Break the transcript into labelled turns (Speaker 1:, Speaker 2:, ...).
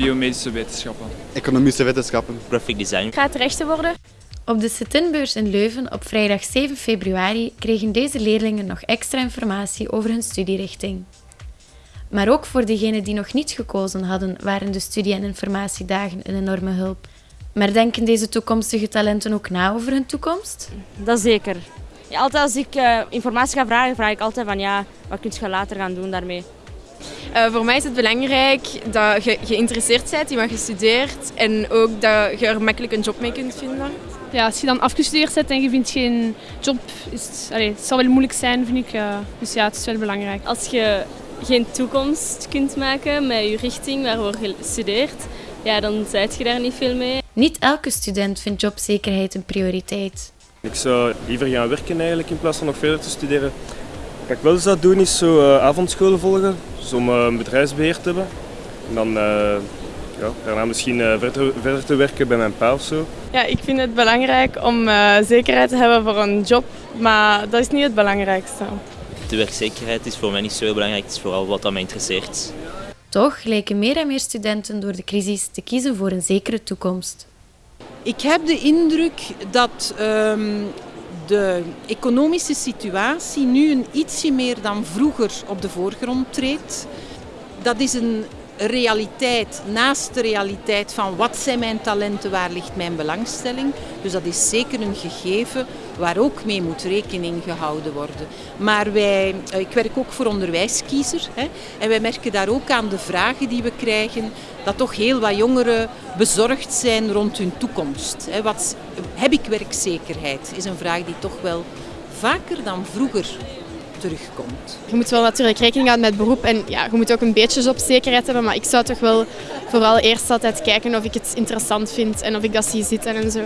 Speaker 1: biomedische wetenschappen.
Speaker 2: Economische wetenschappen.
Speaker 3: Graphic design.
Speaker 4: Gaat rechten worden?
Speaker 5: Op de sit in Leuven op vrijdag 7 februari kregen deze leerlingen nog extra informatie over hun studierichting. Maar ook voor degenen die nog niet gekozen hadden, waren de studie- en informatiedagen een enorme hulp. Maar denken deze toekomstige talenten ook na over hun toekomst?
Speaker 4: Dat zeker. Ja, altijd als ik uh, informatie ga vragen, vraag ik altijd van ja, wat kun je later gaan doen daarmee?
Speaker 6: Uh, voor mij is het belangrijk dat je geïnteresseerd bent in wat je studeert en ook dat je er makkelijk een job mee kunt vinden.
Speaker 7: Ja, als je dan afgestudeerd bent en je vindt geen job, is het, allez, het zal wel moeilijk zijn, vind ik. Uh, dus ja, het is wel belangrijk.
Speaker 4: Als je geen toekomst kunt maken met je richting waarvoor je studeert, ja, dan zijt je daar niet veel mee.
Speaker 5: Niet elke student vindt jobzekerheid een prioriteit.
Speaker 8: Ik zou liever gaan werken eigenlijk in plaats van nog verder te studeren. Wat ik wel zou doen is zo uh, avondscholen volgen, dus om uh, een bedrijfsbeheer te hebben. En dan uh, ja, daarna misschien verder, verder, te werken bij mijn pa of zo.
Speaker 6: Ja, ik vind het belangrijk om zekerheid te hebben voor een job, maar dat is niet het belangrijkste.
Speaker 3: De werkzekerheid is voor mij niet zo heel belangrijk, het is vooral wat mij interesseert.
Speaker 5: Toch lijken meer en meer studenten door de crisis te kiezen voor een zekere toekomst.
Speaker 9: Ik heb de indruk dat um, de economische situatie nu een ietsje meer dan vroeger op de voorgrond treedt. Dat is een realiteit naast de realiteit van wat zijn mijn talenten, waar ligt mijn belangstelling. Dus dat is zeker een gegeven waar ook mee moet rekening gehouden worden. Maar wij, ik werk ook voor onderwijskiezer hè, en wij merken daar ook aan de vragen die we krijgen dat toch heel wat jongeren bezorgd zijn rond hun toekomst. Hè. Wat, heb ik werkzekerheid? Is een vraag die toch wel vaker dan vroeger terugkomt.
Speaker 7: Je moet wel natuurlijk rekening houden met beroep en ja, je moet ook een beetje jobzekerheid hebben, maar ik zou toch wel vooral eerst altijd kijken of ik het interessant vind en of ik dat zie zitten en zo.